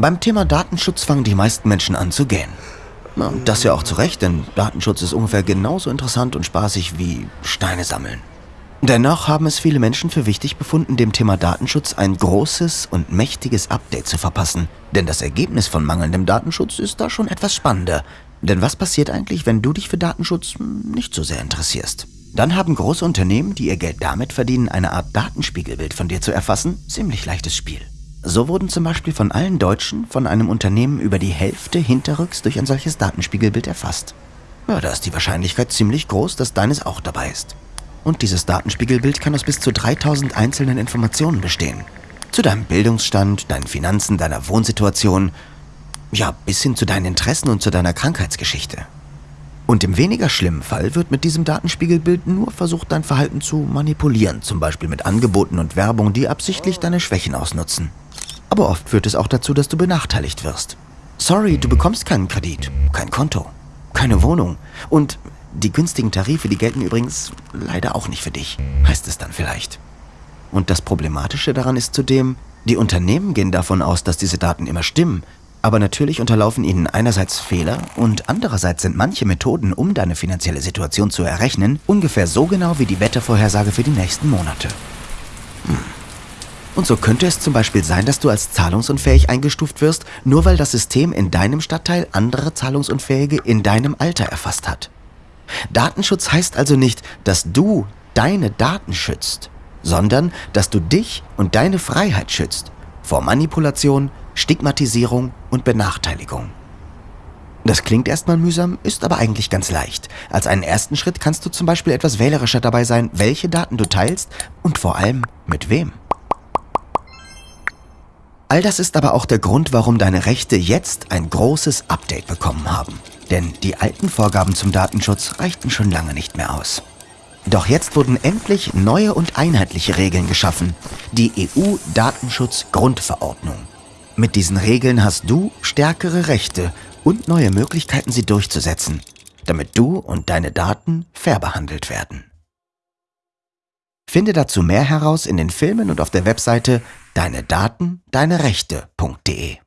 Beim Thema Datenschutz fangen die meisten Menschen an zu gähnen. Das ja auch zu Recht, denn Datenschutz ist ungefähr genauso interessant und spaßig wie Steine sammeln. Dennoch haben es viele Menschen für wichtig befunden, dem Thema Datenschutz ein großes und mächtiges Update zu verpassen. Denn das Ergebnis von mangelndem Datenschutz ist da schon etwas spannender. Denn was passiert eigentlich, wenn du dich für Datenschutz nicht so sehr interessierst? Dann haben große Unternehmen, die ihr Geld damit verdienen, eine Art Datenspiegelbild von dir zu erfassen, ziemlich leichtes Spiel. So wurden zum Beispiel von allen Deutschen von einem Unternehmen über die Hälfte hinterrücks durch ein solches Datenspiegelbild erfasst. Ja, da ist die Wahrscheinlichkeit ziemlich groß, dass deines auch dabei ist. Und dieses Datenspiegelbild kann aus bis zu 3000 einzelnen Informationen bestehen. Zu deinem Bildungsstand, deinen Finanzen, deiner Wohnsituation, ja, bis hin zu deinen Interessen und zu deiner Krankheitsgeschichte. Und im weniger schlimmen Fall wird mit diesem Datenspiegelbild nur versucht, dein Verhalten zu manipulieren, zum Beispiel mit Angeboten und Werbung, die absichtlich deine Schwächen ausnutzen. Aber oft führt es auch dazu, dass du benachteiligt wirst. Sorry, du bekommst keinen Kredit, kein Konto, keine Wohnung und die günstigen Tarife, die gelten übrigens leider auch nicht für dich, heißt es dann vielleicht. Und das Problematische daran ist zudem, die Unternehmen gehen davon aus, dass diese Daten immer stimmen, aber natürlich unterlaufen ihnen einerseits Fehler und andererseits sind manche Methoden, um deine finanzielle Situation zu errechnen, ungefähr so genau wie die Wettervorhersage für die nächsten Monate. Und so könnte es zum Beispiel sein, dass du als zahlungsunfähig eingestuft wirst, nur weil das System in deinem Stadtteil andere Zahlungsunfähige in deinem Alter erfasst hat. Datenschutz heißt also nicht, dass du deine Daten schützt, sondern dass du dich und deine Freiheit schützt vor Manipulation, Stigmatisierung und Benachteiligung. Das klingt erstmal mühsam, ist aber eigentlich ganz leicht. Als einen ersten Schritt kannst du zum Beispiel etwas wählerischer dabei sein, welche Daten du teilst und vor allem mit wem. All das ist aber auch der Grund, warum deine Rechte jetzt ein großes Update bekommen haben. Denn die alten Vorgaben zum Datenschutz reichten schon lange nicht mehr aus. Doch jetzt wurden endlich neue und einheitliche Regeln geschaffen. Die EU-Datenschutz-Grundverordnung. Mit diesen Regeln hast du stärkere Rechte und neue Möglichkeiten, sie durchzusetzen, damit du und deine Daten fair behandelt werden. Finde dazu mehr heraus in den Filmen und auf der Webseite deine Daten, deine Rechte.de.